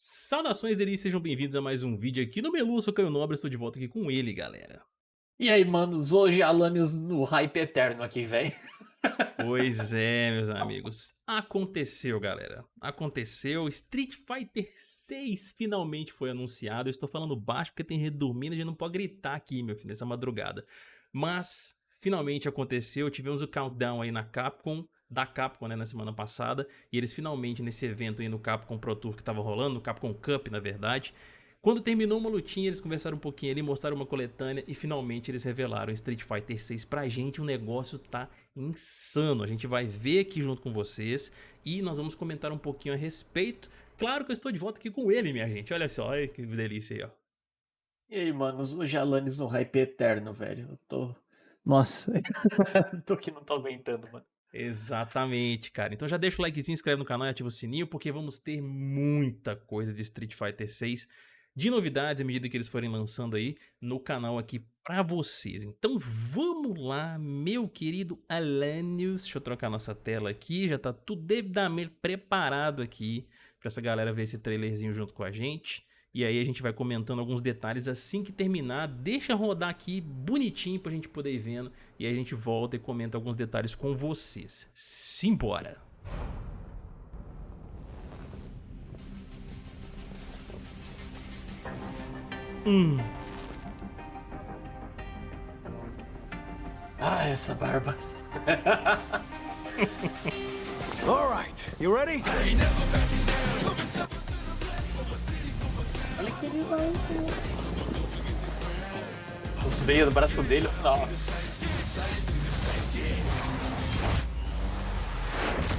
Saudações delícias, sejam bem-vindos a mais um vídeo aqui no Melu, eu sou Caio Nobre, estou de volta aqui com ele, galera. E aí, manos, hoje Alanios no hype eterno aqui, velho. Pois é, meus amigos. Aconteceu, galera. Aconteceu. Street Fighter 6 finalmente foi anunciado. Eu estou falando baixo porque tem gente dormindo e a gente não pode gritar aqui, meu filho, nessa madrugada. Mas finalmente aconteceu. Tivemos o countdown aí na Capcom da Capcom né, na semana passada, e eles finalmente nesse evento aí no Capcom Pro Tour que estava rolando, no Capcom Cup na verdade, quando terminou uma lutinha, eles conversaram um pouquinho ali, mostraram uma coletânea e finalmente eles revelaram Street Fighter 6 pra gente. O negócio tá insano. A gente vai ver aqui junto com vocês e nós vamos comentar um pouquinho a respeito. Claro que eu estou de volta aqui com ele, minha gente. Olha só, olha que delícia aí, ó. E aí, manos, o Jalanes no hype eterno, velho. Eu tô... Nossa, tô que não tô aguentando, mano. Exatamente, cara. Então já deixa o likezinho, inscreve no canal e ativa o sininho, porque vamos ter muita coisa de Street Fighter 6 de novidades à medida que eles forem lançando aí no canal aqui pra vocês. Então vamos lá, meu querido Alanios. Deixa eu trocar nossa tela aqui, já tá tudo devidamente preparado aqui pra essa galera ver esse trailerzinho junto com a gente. E aí a gente vai comentando alguns detalhes assim que terminar. Deixa rodar aqui bonitinho pra gente poder ir vendo. E aí a gente volta e comenta alguns detalhes com vocês. Simbora! Hum. Ah, essa barba. All right, you ready? Os meios do braço dele, nossa.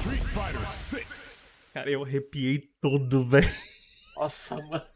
Street Fighter 6. Cara, eu arrepiei todo, velho. Nossa, mano.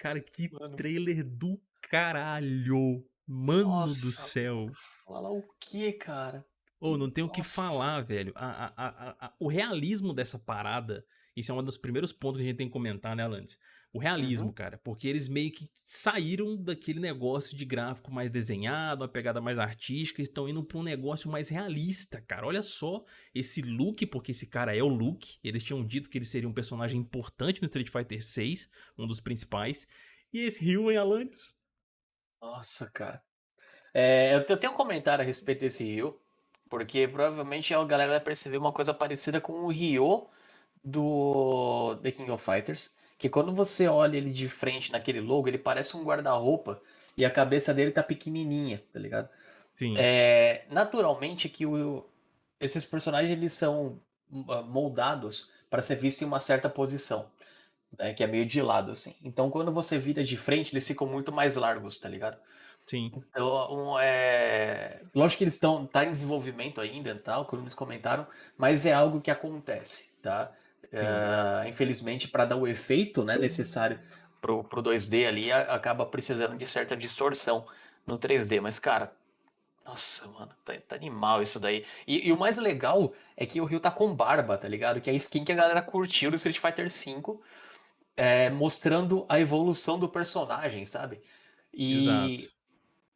Cara, que mano. trailer do caralho. Mano Nossa, do céu. Fala o que, cara? Ou oh, não tem o que falar, velho. A, a, a, o realismo dessa parada isso é um dos primeiros pontos que a gente tem que comentar, né, Alanis? O realismo, uhum. cara. Porque eles meio que saíram daquele negócio de gráfico mais desenhado, uma pegada mais artística, e estão indo para um negócio mais realista, cara. Olha só esse Luke, porque esse cara é o Luke. Eles tinham dito que ele seria um personagem importante no Street Fighter 6, um dos principais. E esse Ryu em Alanis. Nossa, cara. É, eu tenho um comentário a respeito desse Ryu, porque provavelmente a galera vai perceber uma coisa parecida com o Ryu do The King of Fighters, que quando você olha ele de frente naquele logo, ele parece um guarda-roupa e a cabeça dele tá pequenininha, tá ligado? Sim. É, naturalmente que o, esses personagens eles são ah, moldados para ser visto em uma certa posição, né, que é meio de lado assim. Então quando você vira de frente, eles ficam muito mais largos, tá ligado? Sim. Então, um, é... lógico que eles estão tá em desenvolvimento ainda, tal, como eles comentaram, mas é algo que acontece, tá? Uh, infelizmente, para dar o efeito né, necessário pro, pro 2D ali, a, acaba precisando de certa distorção no 3D. Mas, cara, nossa, mano, tá, tá animal isso daí. E, e, o mais legal é que o Rio tá com barba, tá ligado? Que é a skin que a galera curtiu do Street Fighter V, é, mostrando a evolução do personagem, sabe? E. Exato.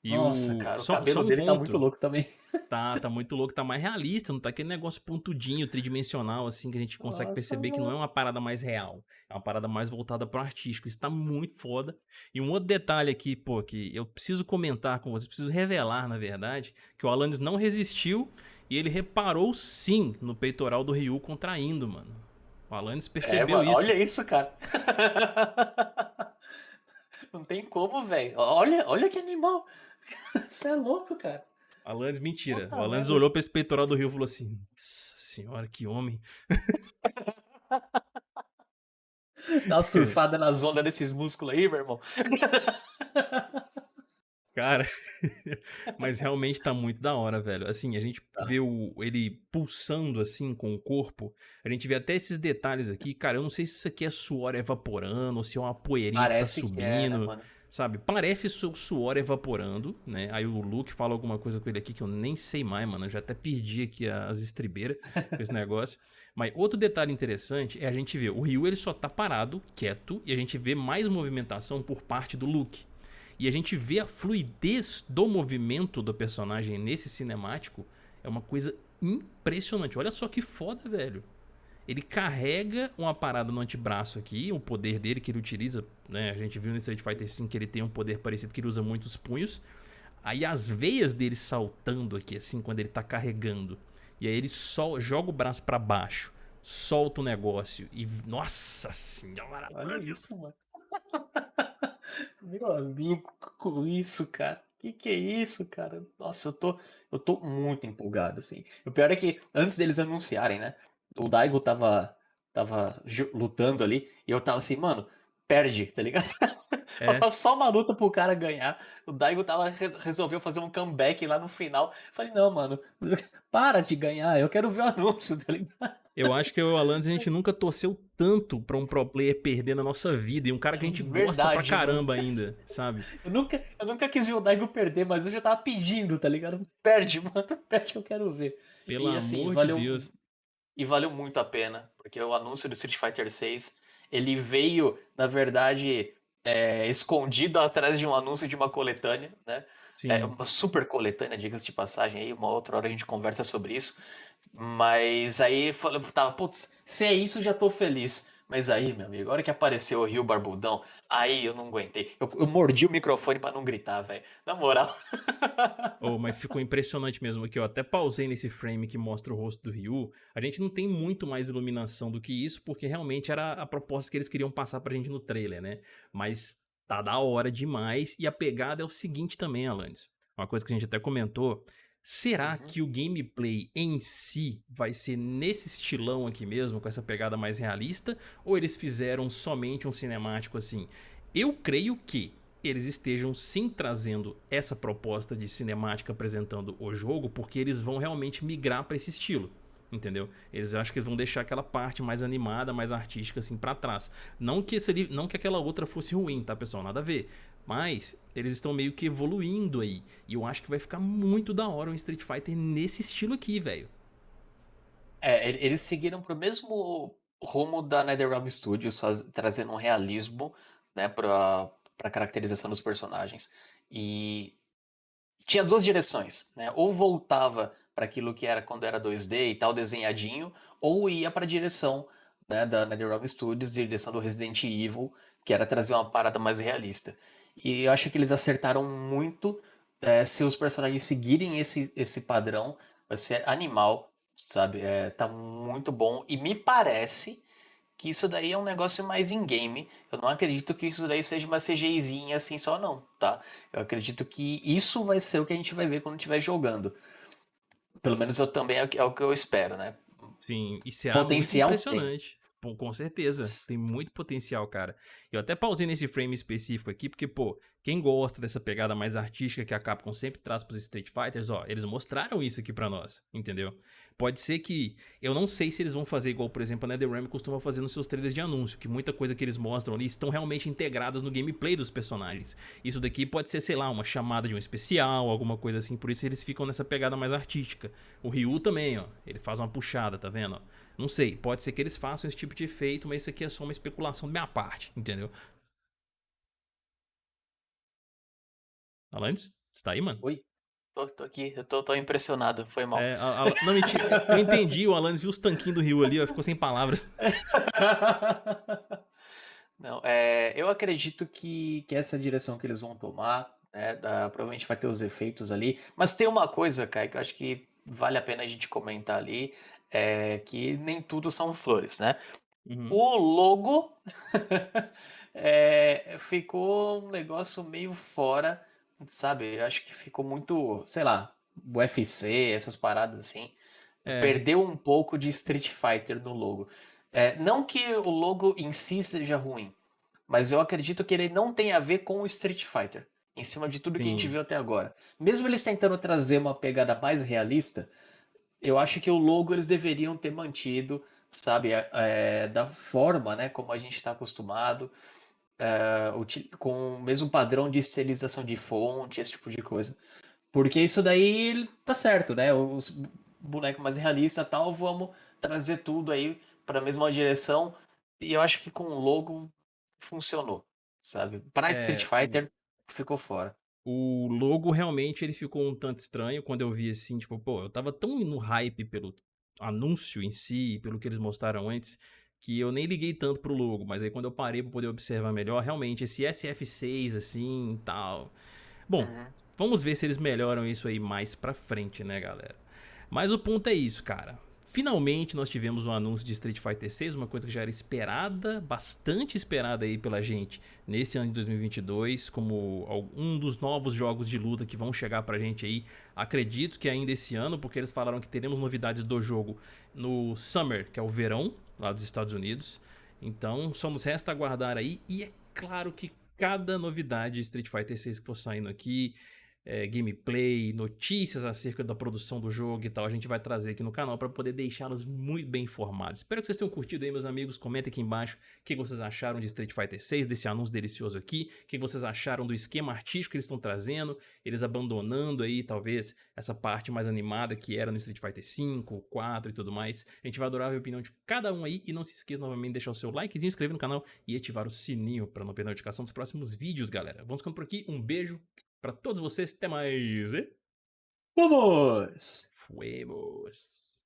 E Nossa, o... cara, o só, cabelo só dele ponto. tá muito louco também. Tá, tá muito louco, tá mais realista, não tá aquele negócio pontudinho, tridimensional, assim, que a gente consegue Nossa, perceber que não é uma parada mais real. É uma parada mais voltada pro artístico. Isso tá muito foda. E um outro detalhe aqui, pô, que eu preciso comentar com vocês, preciso revelar, na verdade, que o Alanis não resistiu e ele reparou sim no peitoral do Ryu contraindo, mano. O Alanis percebeu é, mano, isso. Olha isso, cara. não tem como, velho. Olha, olha que animal. Você é louco, cara. Alanis, mentira. Puta o Alanis olhou pra esse peitoral do Rio e falou assim: Nossa senhora, que homem. Dá uma surfada nas ondas desses músculos aí, meu irmão. Cara, mas realmente tá muito da hora, velho. Assim, a gente tá. vê o, ele pulsando assim com o corpo. A gente vê até esses detalhes aqui. Cara, eu não sei se isso aqui é suor evaporando ou se é uma poeirinha Parece que tá subindo. Que né, mano? Sabe? Parece seu suor evaporando, né? Aí o Luke fala alguma coisa com ele aqui que eu nem sei mais, mano. Eu já até perdi aqui as estribeiras com esse negócio. Mas outro detalhe interessante é a gente ver o Ryu ele só tá parado, quieto, e a gente vê mais movimentação por parte do Luke. E a gente vê a fluidez do movimento do personagem nesse cinemático é uma coisa impressionante. Olha só que foda, velho. Ele carrega uma parada no antebraço aqui, o poder dele que ele utiliza, né? A gente viu no Street Fighter V que ele tem um poder parecido que ele usa muitos punhos. Aí as veias dele saltando aqui, assim, quando ele tá carregando. E aí ele só joga o braço para baixo, solta o negócio e... Nossa senhora! Olha isso, mano. Meu amigo, com isso, cara. Que que é isso, cara? Nossa, eu tô, eu tô muito empolgado, assim. O pior é que antes deles anunciarem, né? O Daigo tava, tava lutando ali e eu tava assim, mano, perde, tá ligado? É. Só uma luta pro cara ganhar. O Daigo tava, resolveu fazer um comeback lá no final. Falei, não, mano, para de ganhar, eu quero ver o anúncio, tá ligado? Eu acho que eu e o Alanis, a gente nunca torceu tanto pra um pro player perder na nossa vida. E um cara que a gente Verdade, gosta pra caramba ainda, sabe? Eu nunca, eu nunca quis ver o Daigo perder, mas eu já tava pedindo, tá ligado? Perde, mano, perde que eu quero ver. Pelo e, assim, amor valeu, de Deus. E valeu muito a pena, porque o anúncio do Street Fighter 6, ele veio, na verdade, é, escondido atrás de um anúncio de uma coletânea, né? Sim. É uma super coletânea, diga-se de passagem aí, uma outra hora a gente conversa sobre isso. Mas aí falei, tava, putz, se é isso, já tô feliz. Mas aí, meu amigo, a hora que apareceu o Rio Barbudão, aí eu não aguentei. Eu, eu mordi o microfone para não gritar, velho. Na moral. oh, mas ficou impressionante mesmo aqui, eu até pausei nesse frame que mostra o rosto do Ryu. A gente não tem muito mais iluminação do que isso, porque realmente era a proposta que eles queriam passar pra gente no trailer, né? Mas tá da hora demais. E a pegada é o seguinte também, Alanis. Uma coisa que a gente até comentou Será uhum. que o gameplay em si vai ser nesse estilão aqui mesmo, com essa pegada mais realista? Ou eles fizeram somente um cinemático assim? Eu creio que eles estejam sim trazendo essa proposta de cinemática apresentando o jogo, porque eles vão realmente migrar para esse estilo. Entendeu? Eles acham que vão deixar aquela parte mais animada, mais artística assim para trás. Não que, seria, não que aquela outra fosse ruim, tá pessoal? Nada a ver. Mas eles estão meio que evoluindo aí. E eu acho que vai ficar muito da hora um Street Fighter nesse estilo aqui, velho. É, eles seguiram pro mesmo rumo da NetherRealm Studios, faz, trazendo um realismo, né, pra, pra caracterização dos personagens. E tinha duas direções, né? Ou voltava para aquilo que era quando era 2D e tal, desenhadinho, ou ia para a direção né, da NetherRealm Studios, direção do Resident Evil, que era trazer uma parada mais realista. E eu acho que eles acertaram muito. É, se os personagens seguirem esse, esse padrão, vai ser animal, sabe? É, tá muito bom. E me parece que isso daí é um negócio mais in-game. Eu não acredito que isso daí seja uma CGIzinha assim só não, tá? Eu acredito que isso vai ser o que a gente vai ver quando estiver jogando. Pelo menos eu também é o que é eu espero, né? Sim, isso é Potencial impressionante. Tem. Pô, com certeza, tem muito potencial, cara. Eu até pausei nesse frame específico aqui, porque, pô, quem gosta dessa pegada mais artística que a Capcom sempre traz pros Street Fighters, ó, eles mostraram isso aqui pra nós, entendeu? Pode ser que, eu não sei se eles vão fazer igual, por exemplo, a NetherRealm costuma fazer nos seus trailers de anúncio, que muita coisa que eles mostram ali estão realmente integradas no gameplay dos personagens. Isso daqui pode ser, sei lá, uma chamada de um especial, alguma coisa assim, por isso eles ficam nessa pegada mais artística. O Ryu também, ó, ele faz uma puxada, tá vendo? Não sei, pode ser que eles façam esse tipo de efeito, mas isso aqui é só uma especulação da minha parte, entendeu? Alanis, você tá aí, mano? Oi, tô, tô aqui, eu tô, tô, impressionado, foi mal. É, a, a, não, mentira, eu entendi, o Alanis viu os tanquinhos do Rio ali, ó, ficou sem palavras. Não, é, eu acredito que, que essa direção que eles vão tomar, né, da, provavelmente vai ter os efeitos ali, mas tem uma coisa, Kai, que eu acho que vale a pena a gente comentar ali, é que nem tudo são flores, né? Uhum. O logo é, ficou um negócio meio fora, sabe? Eu acho que ficou muito, sei lá, UFC, essas paradas assim. É. Perdeu um pouco de Street Fighter no logo. É, não que o logo em si seja ruim, mas eu acredito que ele não tem a ver com o Street Fighter, em cima de tudo Sim. que a gente viu até agora. Mesmo eles tentando trazer uma pegada mais realista, eu acho que o logo eles deveriam ter mantido, sabe, é, é da forma, né, como a gente está acostumado, é, com o mesmo padrão de estilização de fonte, esse tipo de coisa. Porque isso daí tá certo, né? Os bonecos mais realistas tal, vamos trazer tudo aí para a mesma direção. E eu acho que com o logo funcionou, sabe? Para é, Street Fighter ficou fora o logo realmente ele ficou um tanto estranho quando eu vi assim, tipo, pô, eu tava tão no hype pelo anúncio em si, pelo que eles mostraram antes, que eu nem liguei tanto pro logo, mas aí quando eu parei pra poder observar melhor, realmente, esse SF6 assim e tal. Bom, uhum. vamos ver se eles melhoram isso aí mais pra frente, né, galera? Mas o ponto é isso, cara. Finalmente nós tivemos um anúncio de Street Fighter 6, uma coisa que já era esperada, bastante esperada aí pela gente nesse ano de 2022, como um dos novos jogos de luta que vão chegar pra gente aí, acredito que ainda esse ano, porque eles falaram que teremos novidades do jogo no Summer, que é o verão, lá dos Estados Unidos. Então só nos resta aguardar aí, e é claro que cada novidade de Street Fighter 6 que for saindo aqui, é, gameplay, notícias acerca da produção do jogo e tal, a gente vai trazer aqui no canal para poder deixá-los muito bem informados. Espero que vocês tenham curtido aí, meus amigos. Comentem aqui embaixo o que vocês acharam de Street Fighter 6, desse anúncio delicioso aqui, o que vocês acharam do esquema artístico que eles estão trazendo, eles abandonando aí, talvez, essa parte mais animada que era no Street Fighter 5, 4 e tudo mais. A gente vai adorar a opinião de cada um aí e não se esqueça novamente de deixar o seu likezinho, inscrever no canal e ativar o sininho para não perder a notificação dos próximos vídeos, galera. Vamos ficando por aqui, um beijo, para todos vocês, até mais. E... Vamos! Fuemos!